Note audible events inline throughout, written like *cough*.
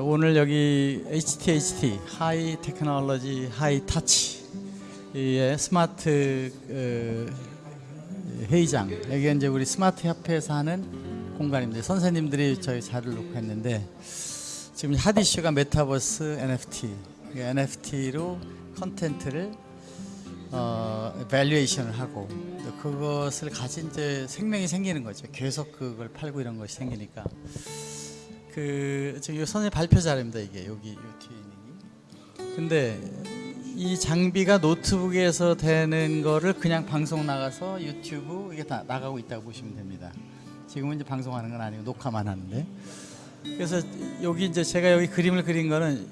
어, 오늘 여기 HTHT high technology high touch의 스마트 어, 회의장 여기 이제 우리 스마트 협회에서 하는 공간입니다. 선생님들이 저희 자료를 놓고 했는데 지금 hot issue가 메타버스 NFT NFT로 컨텐츠를 어, valuation을 하고 또 그것을 가진 이제 생명이 생기는 거죠. 계속 그걸 팔고 이런 것이 생기니까 그 지금 선생님 발표 자료입니다. 이게 여기 요 뒤에 있는 게. 근데 이 장비가 노트북에서 되는 거를 그냥 방송 나가서 유튜브 이게 다 나가고 있다고 보시면 됩니다. 지금은 이제 방송하는 건 아니고 녹화만 하는데 그래서 여기 이제 제가 여기 그림을 그린 거는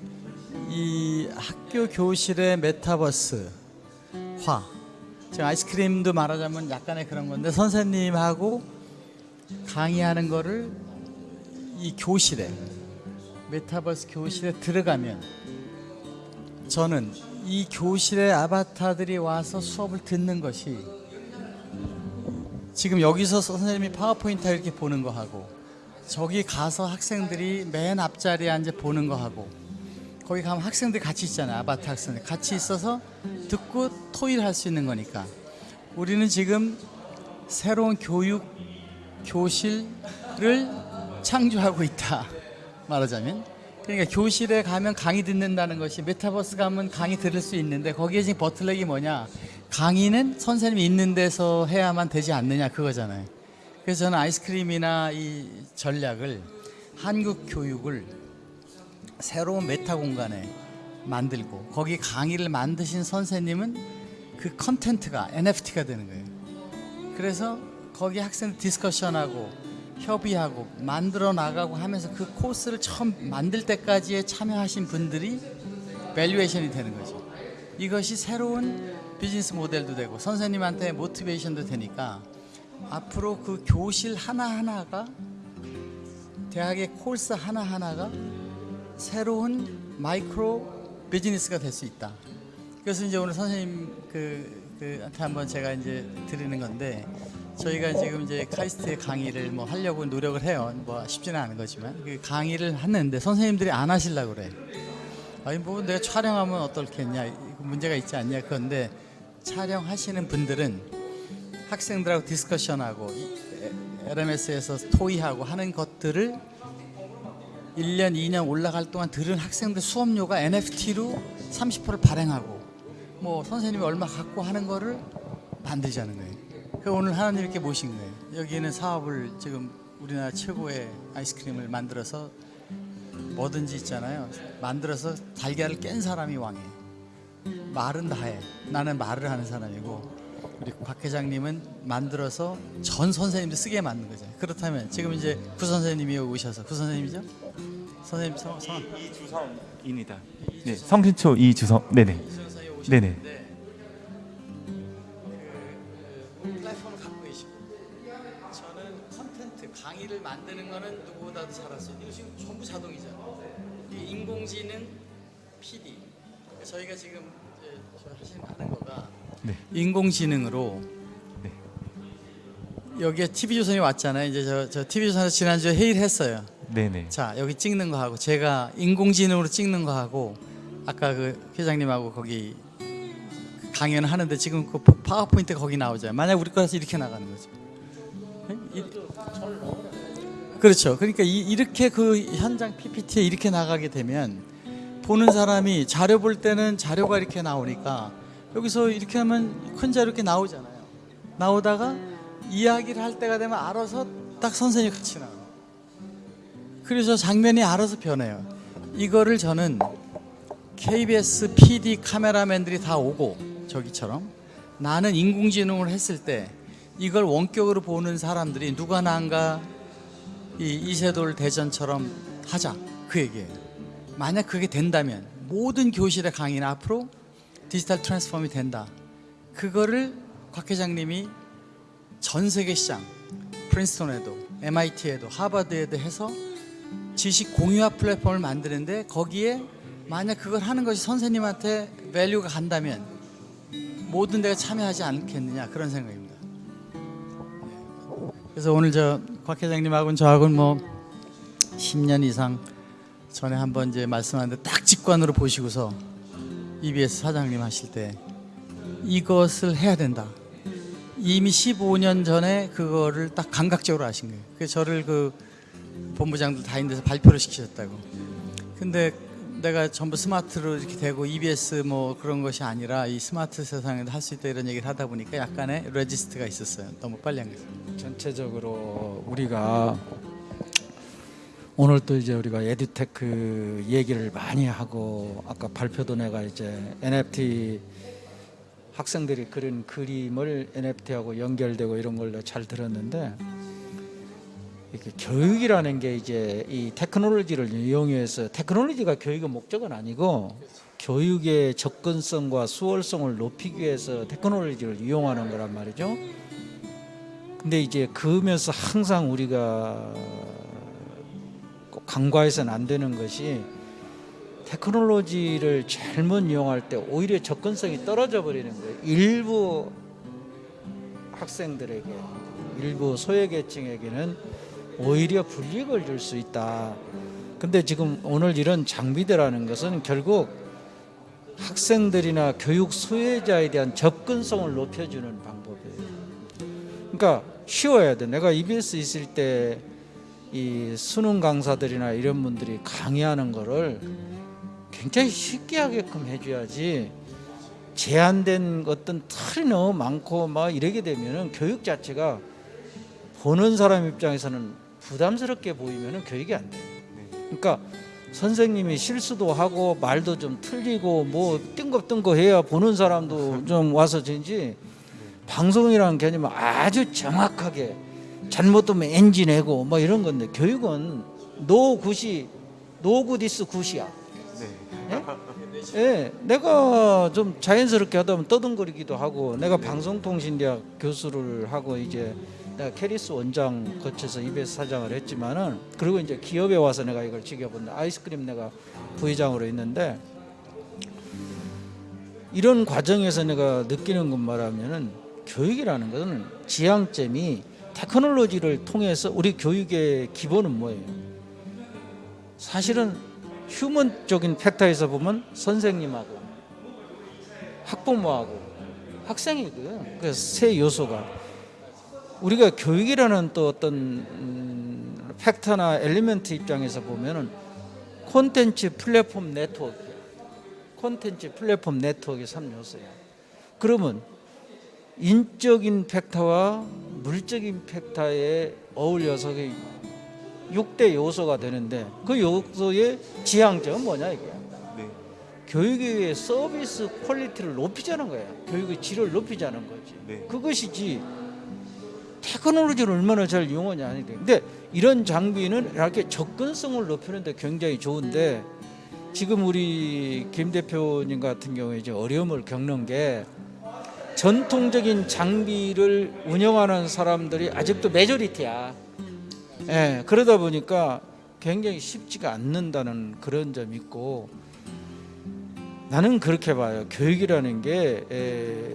이 학교 교실의 메타버스 화 지금 아이스크림도 말하자면 약간의 그런 건데 선생님하고 강의하는 거를 이 교실에 메타버스 교실에 들어가면 저는 이 교실의 아바타들이 와서 수업을 듣는 것이 지금 여기서 선생님이 파워포인트 이렇게 보는 거 하고 저기 가서 학생들이 맨 앞자리에 앉아 보는 거 하고 거기 가면 학생들이 같이 있잖아요 아바타 학생들. 같이 있어서 듣고 토의를 할수 있는 거니까. 우리는 지금 새로운 교육 교실을 창조하고 있다 *laughs* 말하자면. 그러니까 교실에 가면 강의 듣는다는 것이 메타버스 가면 강의 들을 수 있는데 거기에 지금 bottleneck이 뭐냐? 강의는 선생님이 있는 데서 해야만 되지 않느냐 그거잖아요. 그래서 저는 아이스크림이나 이 전략을 한국 교육을 새로운 meta 공간에 만들고 거기 강의를 만드신 선생님은 그 컨텐츠가 NFT가 되는 거예요. 그래서 거기 학생 discussion하고 협의하고 만들어 나가고 하면서 그 코스를 처음 만들 때까지에 참여하신 분들이 valuation이 되는 거죠. 이것이 새로운 비즈니스 모델도 되고 선생님한테 motivation도 되니까 앞으로 그 교실 하나하나가 대학의 코스 하나하나가 새로운 마이크로 비즈니스가 될 수 있다. 그래서 이제 오늘 선생님 그, 그한테 한번 제가 이제 드리는 건데 저희가 지금 이제 카이스트의 강의를 뭐 하려고 노력을 해요. 뭐 쉽지는 않은 거지만 그 강의를 하는데 선생님들이 안 하시려고 그래. 아니 뭐 내가 촬영하면 어떻겠냐 문제가 있지 않냐 그런데 촬영하시는 분들은 학생들하고 디스커션하고 LMS에서 토의하고 하는 것들을 1년 2년 올라갈 동안 들은 학생들 수업료가 NFT로 30%를 발행하고 뭐 선생님이 얼마 갖고 하는 거를 만들자는 거예요. 그 오늘 하나님 이렇게 모신 거예요. 여기는 사업을 지금 우리나라 최고의 아이스크림을 만들어서 뭐든지 있잖아요. 만들어서 달걀을 깬 사람이 왕이에요. 말은 다 해. 나는 말을 하는 사람이고 우리 곽 회장님은 만들어서 전 선생님도 쓰게 만든 거죠. 그렇다면 지금 이제 구 선생님이 오셔서 구 선생님이죠? 선생님 성, 성. 이주성입니다. 네, 성신초 이주성. 네네. 네네. 거는 누구보다도 있는 이거 지금 전부 자동이잖아요. 이 인공지능 PD 저희가 지금 하시는 하는 거가 네. 인공지능으로 네. 여기에 TV 조선이 왔잖아요. 이제 저, 저 TV 조선에서 지난주에 회의를 했어요. 네네. 자 여기 찍는 거 하고 제가 인공지능으로 찍는 거 하고 아까 그 회장님하고 거기 강연을 하는데 지금 그 파워포인트 거기 나오잖아요. 만약 우리 거라서 이렇게 나가는 거죠. 이- 그렇죠. 그러니까 이, 렇게그 현장 PPT에 이렇게 나가게 되면 보는 사람이 자료 볼 때는 자료가 이렇게 나오니까 여기서 이렇게 하면 큰 자료 이렇게 나오잖아요. 나오다가 이야기를 할 때가 되면 알아서 딱 선생님이 같이 나와요. 그래서 장면이 알아서 변해요. 이거를 저는 KBS PD 카메라맨들이 다 오고 저기처럼 나는 인공지능을 했을 때 이걸 원격으로 보는 사람들이 누가 나은가 이 이세돌 대전처럼 하자 그 얘기예요. 만약 그게 된다면 모든 교실의 강의는 앞으로 digital transform이 된다. 그거를 곽 회장님이 전 세계 시장 프린스턴에도 MIT에도 하버드에도 해서 지식 공유화 플랫폼을 만드는데 거기에 만약 그걸 하는 것이 선생님한테 value가 간다면 모든 데가 참여하지 않겠느냐 그런 생각입니다. 그래서 오늘 저 곽 회장님하고는 저하고는 뭐 10년 이상 전에 한번 이제 말씀하는데 딱 직관으로 보시고서 EBS 사장님 하실 때 이것을 해야 된다. 이미 15년 전에 그거를 딱 감각적으로 아신 거예요. 그래서 저를 그 본부장들 다 있는 데서 발표를 시키셨다고. 근데 내가 전부 스마트로 이렇게 되고 EBS 뭐 그런 것이 아니라 이 스마트 세상에도 할 수 있다 이런 얘기를 하다 보니까 약간의 resist가 있었어요. 너무 빨리 한 거죠. 전체적으로 우리가 오늘 또 이제 우리가 에듀테크 얘기를 많이 하고 아까 발표도 내가 이제 NFT 학생들이 그린 그림을 NFT하고 연결되고 이런 걸로 잘 들었는데 교육이라는 게 이제 이 테크놀로지를 이용해서 테크놀로지가 교육의 목적은 아니고 교육의 접근성과 수월성을 높이기 위해서 테크놀로지를 이용하는 거란 말이죠. 근데 이제 그러면서 항상 우리가 꼭 간과해서는 안 되는 것이 테크놀로지를 잘못 이용할 때 오히려 접근성이 떨어져 버리는 거예요. 일부 학생들에게 일부 소외계층에게는 오히려 불이익을 줄 수 있다. 근데 지금 오늘 이런 장비들라는 것은 결국 학생들이나 교육 소외자에 대한 접근성을 높여주는 방법이에요. 그러니까 쉬워야 돼. 내가 EBS 있을 때 이 수능 강사들이나 이런 분들이 강의하는 거를 굉장히 쉽게 하게끔 해줘야지 제한된 어떤 틀이 너무 많고 막 이러게 되면은 교육 자체가 보는 사람 입장에서는 부담스럽게 보이면은 교육이 안 돼요. 그러니까 선생님이 실수도 하고 말도 좀 틀리고 뭐 띵가띵가 해야 보는 사람도 *laughs* 좀 와서 진지 방송이라는 개념은 아주 정확하게 잘못되면 엔진 내고 뭐 이런 건데 교육은 no good이 no good is good이야. 예? 예, 내가 좀 자연스럽게 하다 보면 떠듬거리기도 하고 내가 방송통신대학 교수를 하고 이제 내가 KERIS 원장 거쳐서 EBS 사장을 했지만은 그리고 이제 기업에 와서 내가 이걸 지켜본다 아이스크림 내가 부회장으로 있는데 이런 과정에서 내가 느끼는 것 말하면은 교육이라는 것은 지향점이 technology를 통해서 우리 교육의 기본은 뭐예요? 사실은 human적인 factor에서 보면 선생님하고 학부모하고 학생이고요. 그 세 요소가 우리가 교육이라는 또 어떤 음, factor나 element 입장에서 보면은 콘텐츠 플랫폼 네트워크, 콘텐츠 플랫폼 네트워크의 3요소야. 그러면 인적인 factor와 물적인 factor에 어울려서 6대 요소가 되는데 그 요소의 지향점은 뭐냐 이게 네. 교육의 서비스 quality를 높이자는 거야 교육의 질을 높이자는 거지 네. 그것이지 테크놀로지를 얼마나 잘 이용하냐 근데 이런 장비는 이렇게 접근성을 높이는데 굉장히 좋은데 지금 우리 김 대표님 같은 경우에 이제 어려움을 겪는 게 전통적인 장비를 운영하는 사람들이 아직도 majority야. 예, 그러다 보니까 굉장히 쉽지가 않는다는 그런 점이 있고 나는 그렇게 봐요. 교육이라는 게 에,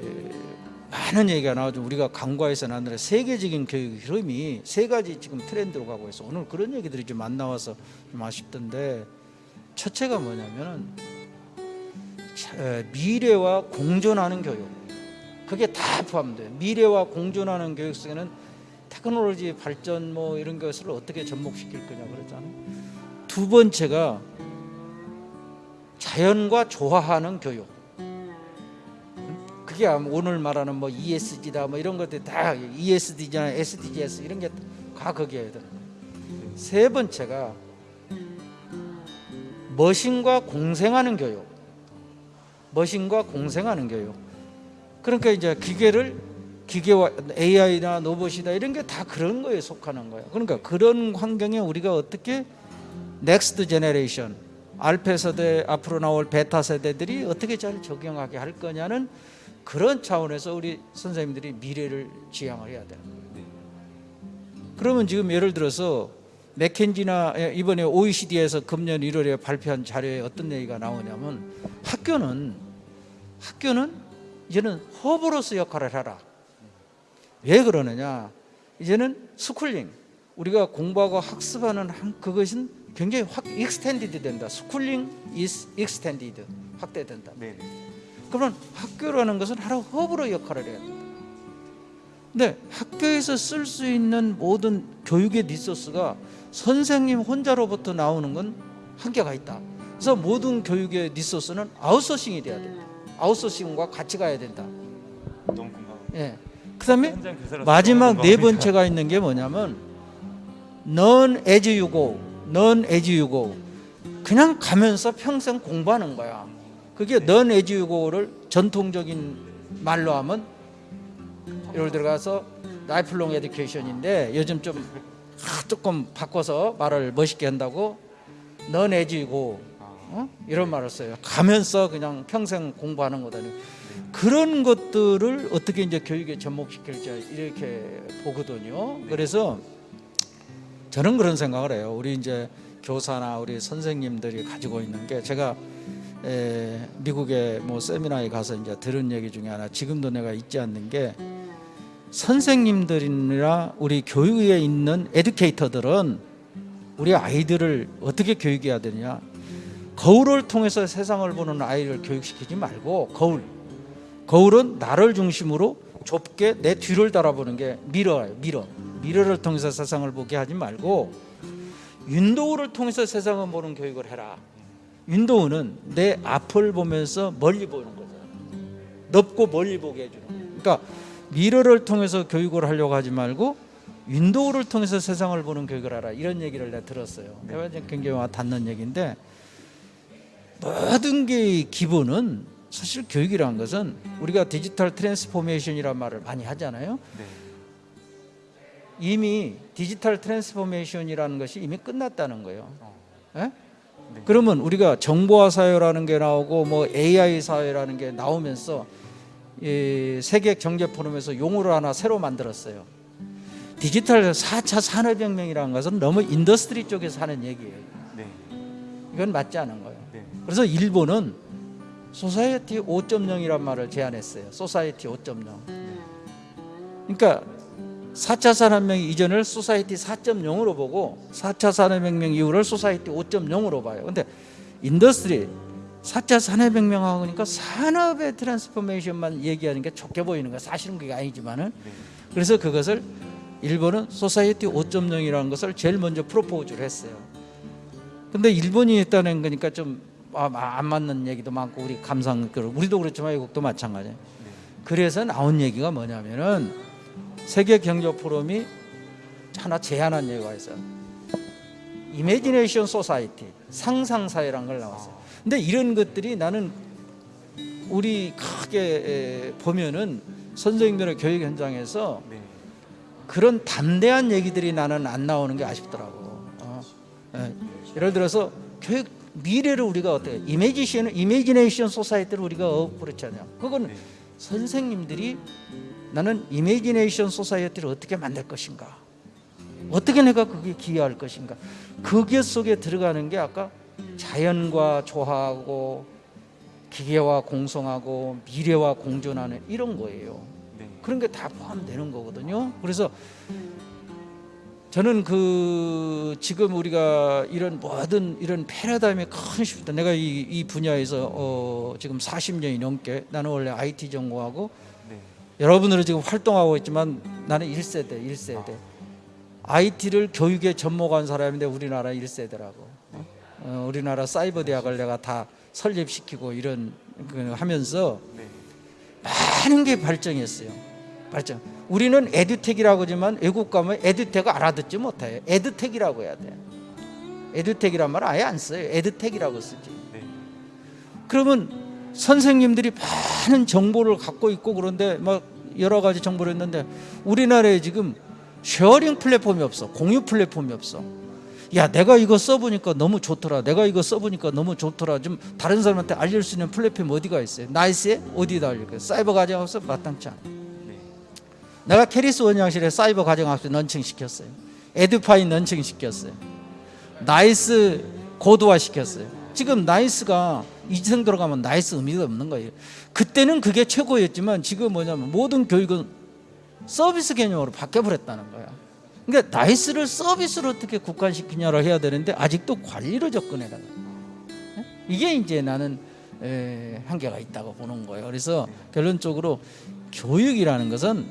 많은 얘기가 나오죠. 우리가 안 되는 세계적인 교육 흐름이 세 가지 지금 트렌드로 가고 있어. 오늘 그런 얘기들이 좀 안 나와서 좀 아쉽던데 첫째가 뭐냐면은 미래와 공존하는 교육. 그게 다 포함돼요. 미래와 공존하는 교육 속에는 테크놀로지 발전 뭐 이런 것을 어떻게 접목시킬 거냐 그러잖아요. 두 번째가 자연과 조화하는 교육. 그게 오늘 말하는 뭐 ESG다 뭐 이런 것들 다 ESD잖아, SDGs 이런 게 다 거기에 들어. 세 번째가 머신과 공생하는 교육. 머신과 공생하는 교육. 그러니까 이제 기계를 기계와 AI나 로봇이다 이런 게 다 그런 거에 속하는 거예요. 그러니까 그런 환경에 우리가 어떻게 next generation 알파 세대 앞으로 나올 베타 세대들이 어떻게 잘 적용하게 할 거냐는 그런 차원에서 우리 선생님들이 미래를 지향을 해야 되는 거예요. 그러면 지금 예를 들어서 맥켄지나 이번에 OECD에서 금년 1월에 발표한 자료에 어떤 얘기가 나오냐면 학교는 학교는 이제는 허브로서 역할을 해라. 왜 그러느냐? 이제는 schooling 우리가 공부하고 학습하는 한- 그것은 굉장히 확 extended 된다. schooling is extended 확대된다. 네. 그러면 학교라는 것은 하루 허브로 역할을 해야 된다. 근데 학교에서 쓸 수 있는 모든 교육의 resource가 선생님 혼자로부터 나오는 건 한계가 있다. 그래서 모든 교육의 resource는 아웃소싱이 돼야 된다. 아웃소싱과 같이 가야 된다. 너무 공감. 예. 그 다음에 현장 교사로서 마지막 네. 번째가 있는 게 뭐냐면 learn as you go, learn as you go. 그냥 가면서 평생 공부하는 거야. 그게 그거를 전통적인 말로 하면 예를 들어가서 lifelong education인데 요즘 좀 아, 조금 바꿔서 말을 멋있게 한다고 go 어? 이런 말을 써요. 가면서 그냥 평생 공부하는 거다. 그런 것들을 어떻게 이제 교육에 접목시킬지 이렇게 보거든요. 그래서 저는 그런 생각을 해요. 우리 이제 교사나 우리 선생님들이 가지고 있는 게 제가 에, 미국의 뭐 세미나에 가서 이제 들은 얘기 중에 하나 지금도 내가 잊지 않는 게 선생님들이나 우리 교육에 있는 educator들은 우리 아이들을 어떻게 교육해야 되냐? 거울을 통해서 세상을 보는 아이를 교육시키지 말고 거울. 거울은 나를 중심으로 좁게 내 뒤를 달아보는 게 mirror예요 mirror. mirror를 통해서 세상을 보게 하지 말고 window를 통해서 세상을 보는 교육을 해라 window는 내 앞을 보면서 멀리 보는 거죠 넓고 멀리 보게 해주는 거예요. 그러니까 mirror를 통해서 교육을 하려고 하지 말고 window를 통해서 세상을 보는 교육을 하라 이런 얘기를 내가 들었어요. 내가 이제 굉장히 와 닿는 얘기인데 모든 게 기본은 사실 교육이라는 것은 우리가 디지털 transformation이라는 말을 많이 하잖아요. 네. 이미 디지털 transformation이라는 것이 이미 끝났다는 거예요. 예? 네. 그러면 우리가 정보화 사회라는 게 나오고 뭐 AI 사회라는 게 나오면서 이 세계 경제 포럼에서 용어를 하나 새로 만들었어요. 디지털 4차 산업혁명이라는 것은 너무 industry 쪽에서 하는 얘기예요. 네. 이건 맞지 않은 거예요. 네. 그래서 일본은 society 5.0이란 말을 제안했어요. society 5.0. 그러니까 4차 산업혁명 이전을 society 4.0으로 보고 4차 산업혁명 이후를 society 5.0으로 봐요. 근데 industry 4차 산업혁명하고 그러니까 산업의 transformation만 얘기하는 게 좋게 보이는 거야. 사실은 그게 아니지만은 네. 그래서 그것을 일본은 society 5.0이라는 것을 제일 먼저 propose를 했어요. 근데 일본이 했다는 거니까 좀 안 맞는 얘기도 많고 우리 감상 우리도 그렇지만 외국도 마찬가지예요. 그래서 나온 얘기가 뭐냐면은 세계 경제 포럼이 하나 제안한 얘기가 있어요. imagination society 상상 사회란 걸 나왔어요. 근데 이런 것들이 나는 우리 크게 에, 보면은 선생님들의 교육 현장에서 네. 그런 담대한 얘기들이 나는 안 나오는 게 아쉽더라고. 어. 예. 예를 들어서 교육 미래를 우리가 어떻게 이미지션 이미지네이션 소사이티를 우리가 어, 그렇잖아요. 그건 네. 선생님들이 나는 imagination society를 어떻게 만들 것인가? 어떻게 내가 그게 기여할 것인가? 그게 속에 들어가는 게 아까 자연과 조화하고 기계와 공성하고 미래와 공존하는 이런 거예요. 네. 그런 게 다 포함되는 거거든요. 그래서 저는 그 지금 우리가 이런 모든 이런 패러다임의 큰 시프트 내가 이, 이 분야에서 어 지금 40년이 넘게 나는 원래 IT 전공하고 네. 여러분들은 지금 활동하고 있지만 나는 1세대 1세대 IT를 교육에 접목한 사람인데 우리나라 1세대라고 어, 우리나라 사이버 대학을 내가 다 설립시키고 이런 그 하면서 네. 많은 게 발전했어요. 발전. 우리는 에듀텍이라고 하지만 외국 가면 에듀텍을 알아듣지 못해요. 에듀텍이라고 해야 돼. 에듀텍이란 말 아예 안 써요. 에듀텍이라고 쓰지. 네. 그러면 선생님들이 많은 정보를 갖고 있고 그런데 막 여러 가지 정보를 했는데 우리나라에 지금 sharing 플랫폼이 없어. 공유 플랫폼이 없어. 야, 내가 이거 써보니까 너무 좋더라. 내가 이거 써보니까 너무 좋더라. 좀 다른 사람한테 알릴 수 있는 플랫폼 어디가 있어요? NEIS에 어디다 알릴 거예요? 사이버 가정학습 마땅치 않아. 네. 내가 KERIS 원장 시에 사이버 가정학습 런칭 시켰어요. 에듀파인 런칭 시켰어요. NEIS 고도화 시켰어요. 지금 NEIS가 이생 들어가면 NEIS 의미가 없는 거예요. 그때는 그게 최고였지만 지금 뭐냐면 모든 교육은 서비스 개념으로 바뀌어 버렸다는 거야. 그러니까 NEIS를 서비스로 어떻게 국한시키냐를 해야 되는데 아직도 관리로 접근해라. 이게 이제 나는 에, 한계가 있다고 보는 거예요. 그래서 결론적으로 교육이라는 것은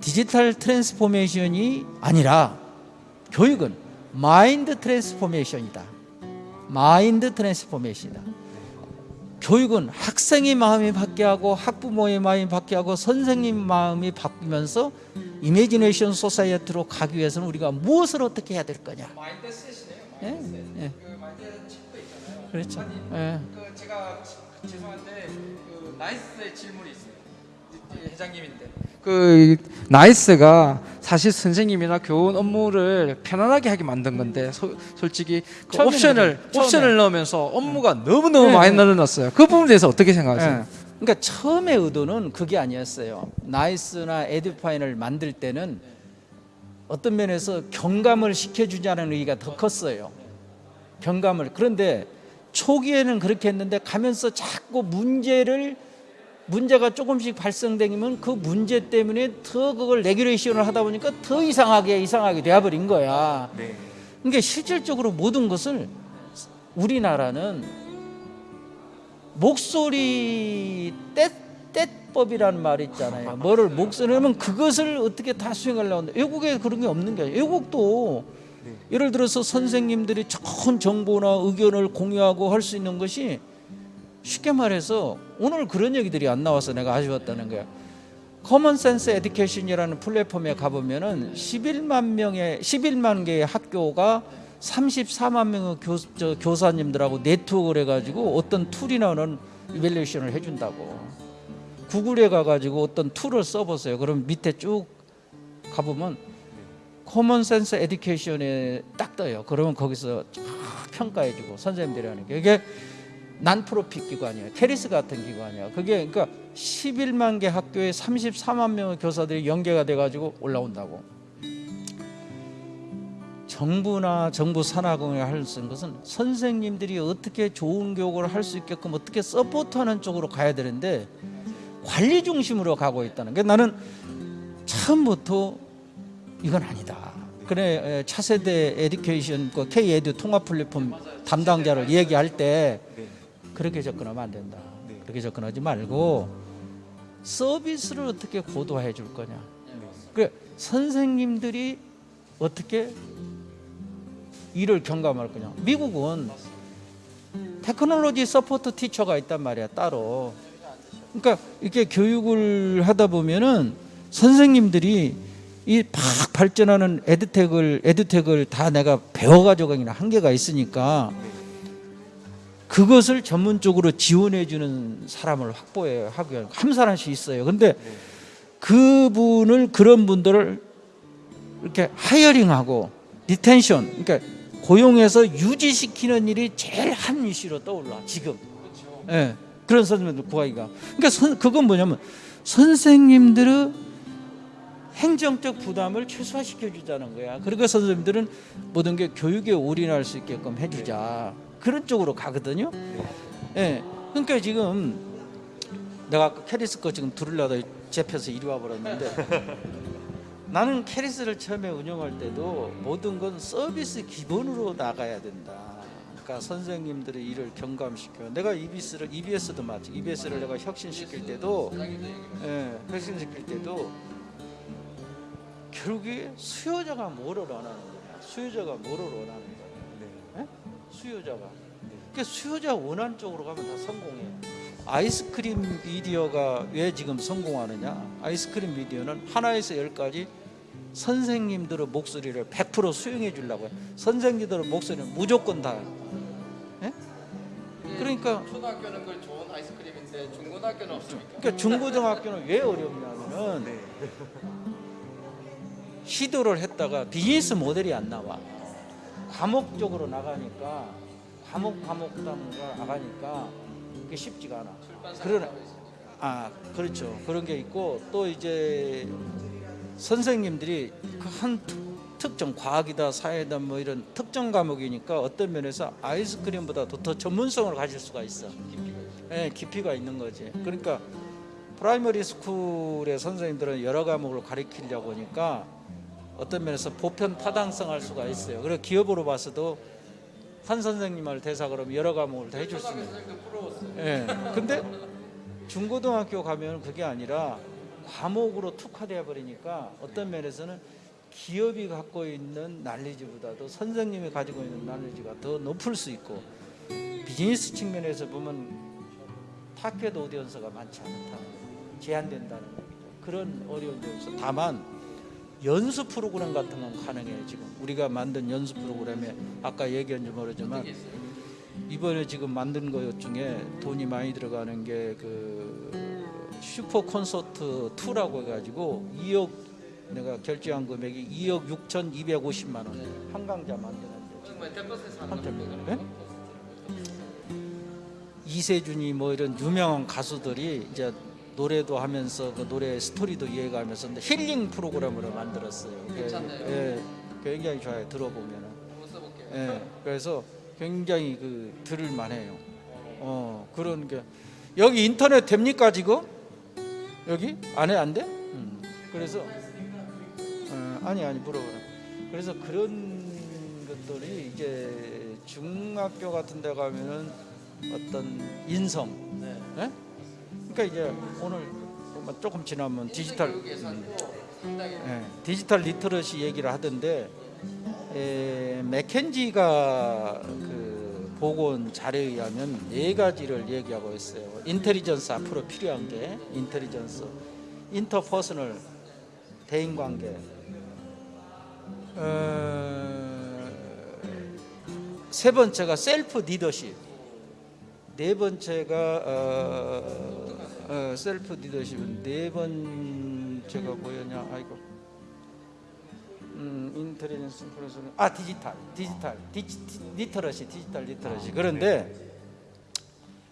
디지털 transformation이 아니라 교육은 mind transformation이다. mind transformation이다. 교육은 학생의 마음이 바뀌하고 학부모의 마음이 바뀌하고 선생님 마음이 바뀌면서 imagination society로 가기 위해서는 우리가 무엇을 어떻게 해야 될 거냐? mindset이네요. 예, 예. 그렇죠. 예. 그 제가 죄송한데 그 나이스의 질문이 있어요. 회장님인데 그 나이스가 사실 선생님이나 교원 업무를 편안하게 하게 만든 건데 소- 솔직히 그 옵션을. 처음에. 옵션을 넣으면서 업무가 너무 너무 네, 많이 네. 늘어났어요. 그 부분에 대해서 어떻게 생각하세요? 예. 그러니까 처음의 의도는 그게 아니었어요. 나이스나 에듀파인을 만들 때는 어떤 면에서 경감을 시켜주자는 의의가 더 컸어요. 경감을 그런데 초기에는 그렇게 했는데 가면서 자꾸 문제를 문제가 조금씩 발생되면 그 문제 때문에 더 그걸 레귤레이션을 하다 보니까 더 이상하게 이상하게 돼버린 거야. 네. 그러니까 실질적으로 모든 것을 우리나라는 목소리 떼, 떼법이라는 말이 있잖아요. 뭐를 목소리면 그것을 어떻게 다 수행하려고 하는데 외국에 그런 게 없는 게 아니에요. 외국도 예를 들어서 선생님들이 좋은 정보나 의견을 공유하고 할 수 있는 것이 쉽게 말해서 오늘 그런 얘기들이 안 나와서 내가 아쉬웠다는 거야. Common Sense Education이라는 플랫폼에 가보면 은 11만 명의 11만 개의 학교가 34만 명의 교, 저, 교사님들하고 네트워크를 해가지고 어떤 tool이나 evaluation을 해준다고. 구글에 가가지고 어떤 tool을 써보세요. 그럼 밑에 쭉 가보면 Common Sense Education에 딱 떠요. 그러면 거기서 쫙 평가해주고 선생님들이 하는 게 이게 non-profit 기관이에요. KERIS 같은 기관이에요. 그게 그러니까 11만 개 학교에 34만 명의 교사들이 연계가 돼가지고 올라온다고. 정부나 정부 산하공을 할수 있는 것은 선생님들이 어떻게 좋은 교육을 할 수 있게끔 어떻게 support하는 쪽으로 가야 되는데 관리 중심으로 가고 있다는 게 나는 처음부터 이건 아니다. 그래 에, 차세대 에듀케이션 그 K 에듀 통합 플랫폼 담당자를 얘기할 때 네. 그렇게 접근하면 안 된다. 네. 그렇게 접근하지 말고 서비스를 어떻게 고도화해 줄 거냐. 그래 선생님들이 어떻게 일을 경감할 거냐. 미국은 technology support teacher가 있단 말이야 따로. 그러니까 이렇게 교육을 하다 보면은 선생님들이 이 막 발전하는 edutech을 edutech을 다 내가 배워가지고 가기는 한계가 있으니까 그것을 전문적으로 지원해 주는 사람을 확보해 하기 위한 한 사람씩 있어요. 근데 그분을 그런 분들을 이렇게 hiring하고 retention 그러니까 고용해서 유지시키는 일이 제일 한 이슈로 떠올라 지금. 예. 그런 선생님들 구하기가. 그러니까 선, 그건 뭐냐면 선생님들의 행정적 부담을 최소화시켜 주자는 거야. 그러니까 선생님들은 모든 게 교육에 올인할 수 있게끔 해주자. 그런 쪽으로 가거든요. 예. 그러니까 지금 내가 아까 KERIS 거 지금 들으려다 잡혀서 이리 와버렸는데 *laughs* 나는 캐리스를 처음에 운영할 때도 모든 건 서비스 기본으로 나가야 된다. 그러니까 선생님들의 일을 경감시켜. 내가 EBS를 EBS도 마치 EBS를 내가 혁신시킬 때도 예, 혁신시킬 때도 결국에 수요자가 뭐를 원하는 거야. 수요자가 뭐를 원하는 거야. 예? 수요자가. 그러니까 수요자 원하는 쪽으로 가면 다 성공해. 아이스크림 미디어가 왜 지금 성공하느냐? 아이스크림 미디어는 하나에서 열까지 선생님들의 목소리를 100% 수용해 주려고 해. 선생님들의 목소리는 무조건 다. 예? 그러니까 초등학교는 그 좋은 아이스크림인데 중고등학교는 없습니까? 그러니까 중고등학교는 왜 어렵냐면은 시도를 했다가 비즈니스 모델이 안 나와. 과목적으로 나가니까 과목 과목당가 나가니까 그게 쉽지가 않아. 그러나 아 그렇죠 그런 게 있고 또 이제 선생님들이 그한 특정 과학이다 사회다 뭐 이런 특정 과목이니까 어떤 면에서 아이스크림보다도 더 전문성을 가질 수가 있어. 예, 깊이가 있는 거지. 그러니까 primary school의 선생님들은 여러 과목을 가르치려고 하니까 어떤 면에서 보편 타당성할 수가 있어요. 그리고 기업으로 봐서도 한 선생님을 대사 그러면 여러 과목을 다 해줄 수 있는. 예. 근데 중고등학교 가면 그게 아니라 과목으로 특화되어 버리니까 어떤 면에서는 기업이 갖고 있는 난리지보다도 선생님이 가지고 있는 난리지가 더 높을 수 있고 비즈니스 측면에서 보면 타켓 오디언스가 많지 않다는 거, 제한된다는 거 그런 어려운 있어. 다만 연수 프로그램 같은 건 가능해요 지금. 우리가 만든 연수 프로그램에 아까 얘기한지 모르지만 이번에 지금 만든 것 중에 돈이 많이 들어가는 게 그 슈퍼 콘서트 2라고 해가지고 2억 내가 결제한 금액이 2억 6,250만 원. 한강자 만드는데. 네? 이세준이 뭐 이런 유명한 가수들이 이제 노래도 하면서 그 노래 스토리도 이해가면서 힐링 프로그램으로 만들었어요. 괜찮네요. 예, 굉장히 좋아요. 들어보면은. 예, 그래서 굉장히 그 들을 만해요. 어 그런 게 여기 인터넷 됩니까 지금? 여기 안에 안 돼? 음. 그래서 어, 아니 아니 물어보라. 그래서 그런 것들이 이제 중학교 같은 데 가면은 어떤 인성. 예? 그러니까 이제 오늘 뭐 조금 지나면 디지털 음, 예, 디지털 literacy 얘기를 하던데 에, 맥켄지가 그 보건 자료에 의하면 네 가지를 얘기하고 있어요. intelligence 앞으로 필요한 게 intelligence, interpersonal 대인관계, 어, 세 번째가 self leadership, 네 번째가 어, 어, self leadership은 네 번째가 뭐였냐? 아이고. 음, intelligence 플러스 아 디지털 디지털 디지, literacy 디지털 literacy 그런데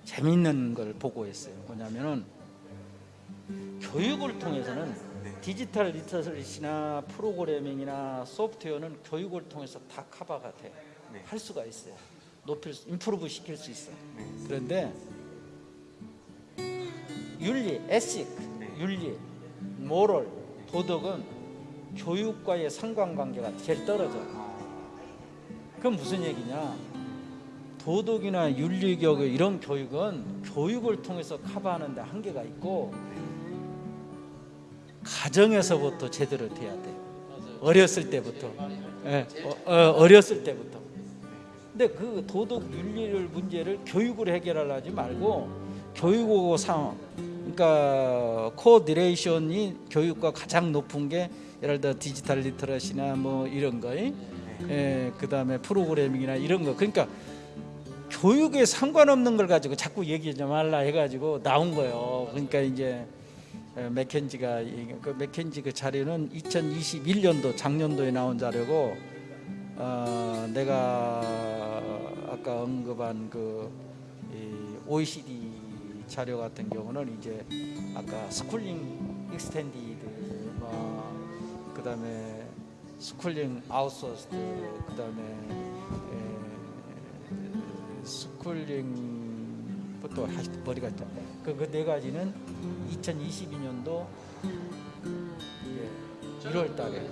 재미있는 걸 보고 했어요 뭐냐면은 교육을 통해서는 디지털 literacy나 프로그래밍이나 소프트웨어는 교육을 통해서 다 커버가 돼. 할 수가 있어요. 높일 수, 임프루브 시킬 수 있어. 그런데 윤리, 에식, 윤리, 모럴, 도덕은 교육과의 상관관계가 제일 떨어져. 그건 무슨 얘기냐? 도덕이나 윤리교 이런 교육은 교육을 통해서 커버하는 데 한계가 있고 가정에서부터 제대로 돼야 돼. 어렸을 때부터. 예, 어, 어, 렸을 때부터. 근데 그 도덕 윤리를 문제를 교육으로 해결하지 말고 교육하고 상황. 그러니까 correlation이 교육과 가장 높은 게 예를 들어 디지털 literacy나 뭐 이런 거, 예, 그 다음에 프로그래밍이나 이런 거. 그러니까 교육에 상관없는 걸 가지고 자꾸 얘기하지 말라 해가지고 나온 거예요. 그러니까 이제 에, 맥켄지가 이- 그 맥켄지 그 자료는 2021년도 작년도에 나온 자료고 어, 내가 아까 언급한 그이 OECD 자료 같은 경우는 이제 아까 schooling extended 뭐 그다음에 schooling outsource 그다음에 에, schooling부터 머리가 그네 가지는 2022년도 1월 달에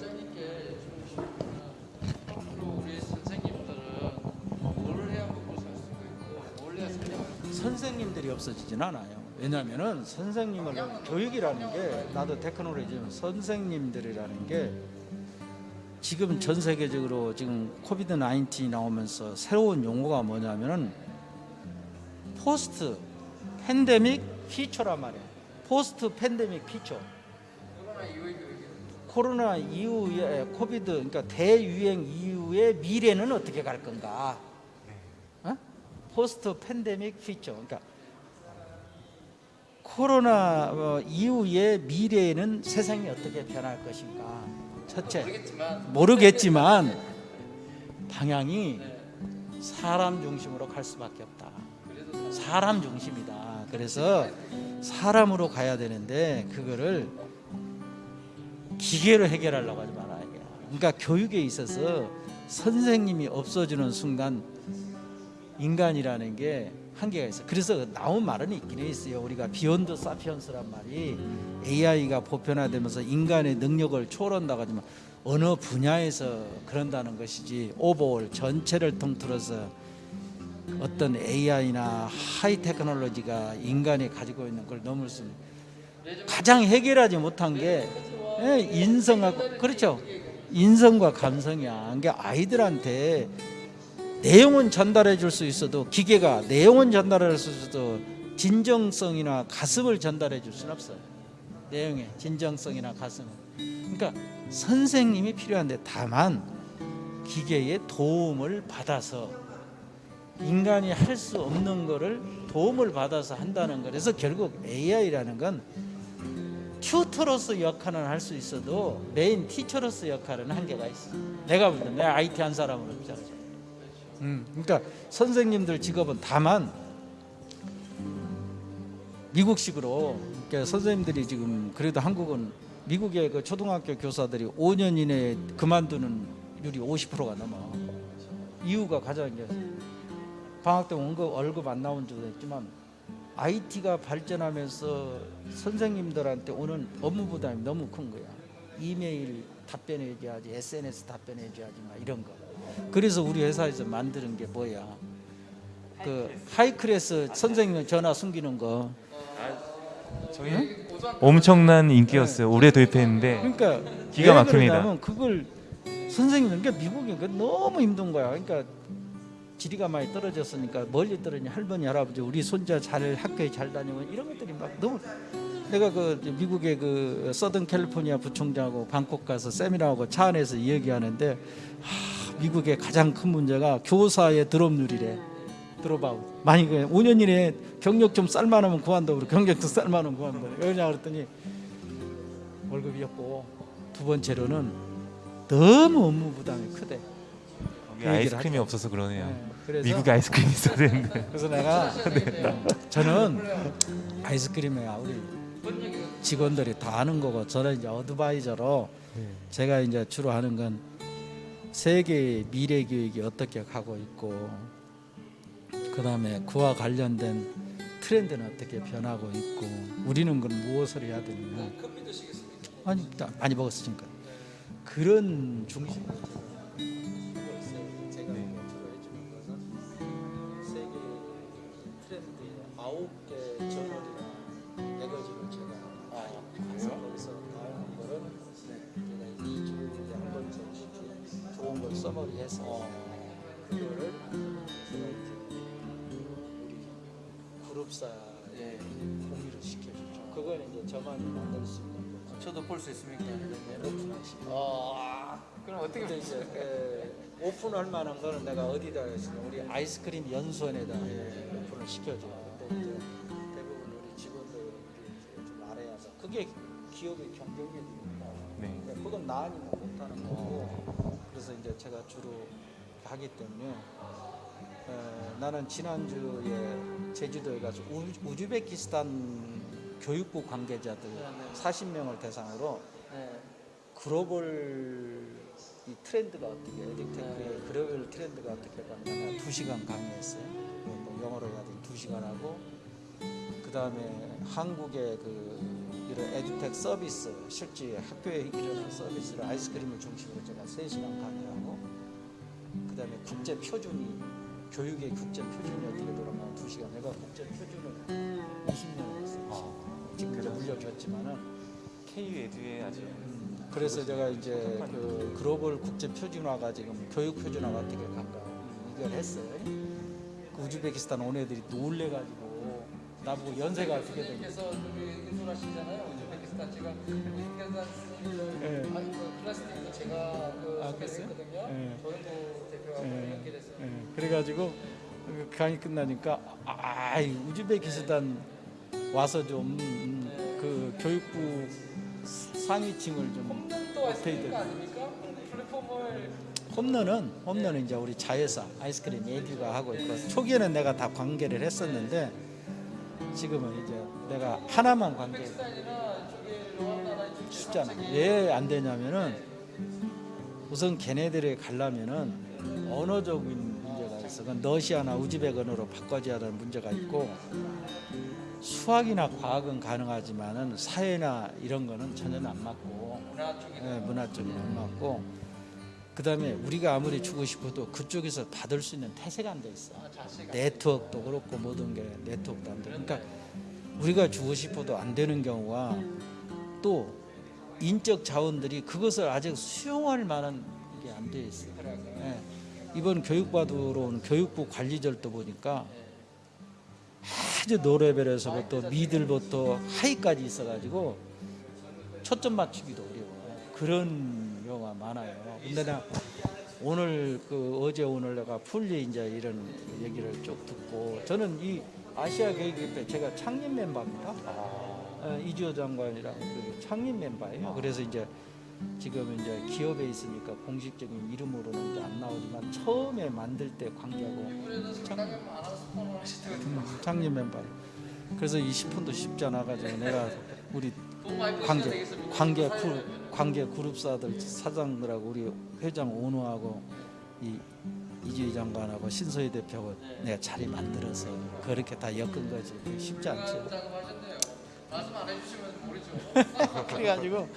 선생님들이 없어지진 않아요. 왜냐하면은 선생님을 교육이라는 게 나도 테크놀로지는 선생님들이라는 게 지금 전 세계적으로 지금 코비드 19 나오면서 새로운 용어가 뭐냐면은 post pandemic future란 말이야. post pandemic future. 코로나 이후에 COVID 그러니까 대유행 이후의 미래는 어떻게 갈 건가? 어? post pandemic future. 그러니까 코로나 어, 이후의 미래에는 세상이 어떻게 변할 것인가? 첫째 모르겠지만 방향이 사람 중심으로 갈 수밖에 없다. 사람 중심이다. 그래서 사람으로 가야 되는데 그거를 기계로 해결하려고 하지 말아야 돼요. 그러니까 교육에 있어서 선생님이 없어지는 순간 인간이라는 게 한계가 있어요. 그래서 나온 말은 있긴 있어요. 우리가 비욘드 사피언스란 말이 AI가 보편화되면서 인간의 능력을 초월한다고 하지만 어느 분야에서 그런다는 것이지 오버올 전체를 통틀어서 어떤 AI나 하이 테크놀로지가 인간이 가지고 있는 걸 넘을 수는 가장 해결하지 못한 게 예, 인성하고 그렇죠 인성과 감성이야. 그러니까 아이들한테 내용은 전달해 줄 수 있어도 기계가 내용은 전달할 수 있어도 진정성이나 가슴을 전달해 줄 수는 없어요. 내용의 진정성이나 가슴. 그러니까 선생님이 필요한데 다만 기계의 도움을 받아서 인간이 할 수 없는 거를 도움을 받아서 한다는 거. 그래서 결국 AI라는 건 튜터로서 역할은 할 수 있어도 메인 티처로서 역할은 한계가 있어. 내가 볼때 내가 IT 한 사람은 없잖아. 음, 그러니까 선생님들 직업은 다만 미국식으로 그러니까 선생님들이 지금 그래도 한국은 미국의 그 초등학교 교사들이 5년 이내에 그만두는 율이 50%가 넘어. 이유가 가장 이제 방학 때 원급 월급 안 나온 적도 있지만 IT가 발전하면서 선생님들한테 오는 업무 부담이 너무 큰 거야. 이메일 답변해줘야지, SNS 답변해줘야지, 막 이런 거. 그래서 우리 회사에서 만드는 게 뭐야? 그 하이클래스 선생님 전화 숨기는 거. 저희 엄청난 인기였어요. 올해 도입했는데 그러니까 기가 왜 막힙니다. 그걸 선생님은 그러니까 미국이 그 너무 힘든 거야. 그러니까 지리가 많이 떨어졌으니까 멀리 떨어진 할머니 할아버지 우리 손자 잘 학교에 잘 다니고 이런 것들이 막 너무 내가 그 미국의 그 서든 캘리포니아 부총장하고 방콕 가서 세미나하고 차 안에서 이야기하는데 하, 미국의 가장 큰 문제가 교사의 드롭률이래. 드롭아웃. 만약 5년 이내에 경력 좀 쌀만하면 구한다고 그래. 경력도 쌀만하면 구한다. 왜냐 그랬더니 월급이 없고 두 번째로는 너무 업무 부담이 크대. 그 아이스크림이 하죠. 없어서 그러네요. 네, 미국에 아이스크림이 있어야 되는데. 그래서 내가 저는 아이스크림이야 우리 직원들이 다 아는 거고 저는 이제 어드바이저로 제가 이제 주로 하는 건 세계의 미래 교육이 어떻게 가고 있고 그 다음에 그와 관련된 트렌드는 어떻게 변하고 있고 우리는 그럼 무엇을 해야 되느냐? 아니 나 많이 먹었으니까. 그런 중심 해서 그거를 제가 이제 우리 그룹사에 공유를 시켜주죠. 그건 이제 저만이 만들 수 있는 거죠. 저도 볼 수 있습니까? 오픈하시. 아, 그럼 어떻게 근데 이제 에, 오픈할 만한 거는 내가 어디다 했으면 우리 아이스크림 연수원에다 오픈을 시켜줘요. 근데 이제 대부분 우리 직원들이 좀 알아야서 그게 기업의 경쟁력이니까. 네. 그러니까 그건 나 아니면 못하는 거고. 그래서 이제 제가 주로 하기 때문에 에, 나는 지난주에 제주도에 가서 우, 우즈베키스탄 교육부 관계자들 40명을 대상으로 네. 글로벌 이 트렌드가 어떻게 에듀테크의 글로벌 트렌드가 어떻게 가느냐 두 시간 강의했어요. 뭐 영어로 해야 되니 두 시간 하고 그 다음에 한국의 그 이런 에듀텍 서비스 실제 학교에 일어난 서비스를 아이스크림을 중심으로 제가 세 시간 강의하고 그 다음에 국제 표준이 교육의 국제 표준이 어떻게 돌아가는 두 시간 내가 국제 표준을 20년을 했어요. 지금 이제 물려줬지만은 KU 에듀에 아주 음, 그래서 제가 이제 그 글로벌 국제 표준화가 지금 교육 표준화가 어떻게 갈까 이걸 했어요. 그 우즈베키스탄 온 애들이 놀래가지고 나보고 연세가 어떻게 되냐. 인솔하시잖아요. 우즈베키스탄 제가 우즈베키스탄 예. 아니 그 클래스 때도 제가 그 아, 소개를 그랬어요? 했거든요. 예. 조영구 대표하고 예. 연결해서 예, 그래가지고 그 강의 끝나니까 아, 이 우즈베키스탄 와서 좀 그 교육부 상위층을 좀또 업데이트. 플랫폼을 홈런은 홈런은 이제 우리 자회사 아이스크림 예규가 하고 있고 초기에는 내가 다 관계를 했었는데 지금은 이제 내가 하나만 관계 쉽잖아. 왜 안 되냐면은 우선 걔네들이 가려면은 언어적인 문제가 있어. 그건 러시아나 우즈베크어로 바꿔줘야 하는 문제가 있고 수학이나 과학은 가능하지만은 사회나 이런 거는 전혀 안 맞고 문화 쪽이 문화 쪽이 안 맞고 그 다음에 우리가 아무리 주고 싶어도 그쪽에서 받을 수 있는 태세가 안 돼 있어. 네트워크도 그렇고 모든 게 네트워크도 안 돼. 그러니까 우리가 주고 싶어도 안 되는 경우가 또 인적 자원들이 그것을 아직 수용할 만한 게 안 돼 있어. 예. 이번 교육받으러 온 교육부 관리절도 보니까 아주 노레벨에서부터 미들부터 하이까지 있어가지고 초점 맞추기도 어려워. 그런 경우가 많아요. 근데 나 오늘 그 어제 오늘 내가 풀리 이제 이런 얘기를 쭉 듣고 저는 이 아시아 교육협회 제가 창립 멤버입니다. 어, 이주호 장관이랑 그 창립 멤버예요. 그래서 이제 지금 이제 기업에 있으니까 공식적인 이름으로는 이제 안 나오지만 처음에 만들 때 관계하고 창립, 음, 창립 멤버. 그래서 이 10분도 쉽지 않아 가지고 내가 우리 관계 관계 그 관계 그룹사들 사장들하고 우리 회장 오노하고 이 이주희 장관하고 신소희 대표하고 내가 자리 만들어서 그렇게 다 엮은 거지 쉽지 않지. 말씀 안 해주시면 모르죠. *laughs* 그래가지고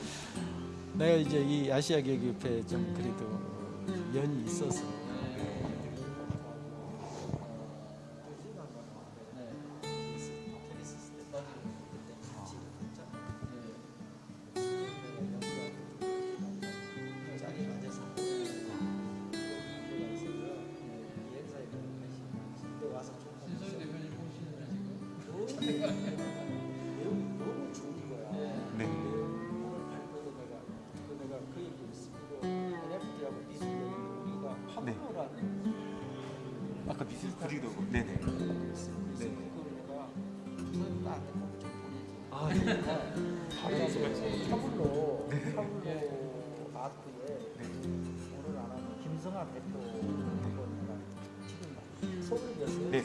내가 이제 이 아시아 교육협회에 좀 그래도 연이 있어서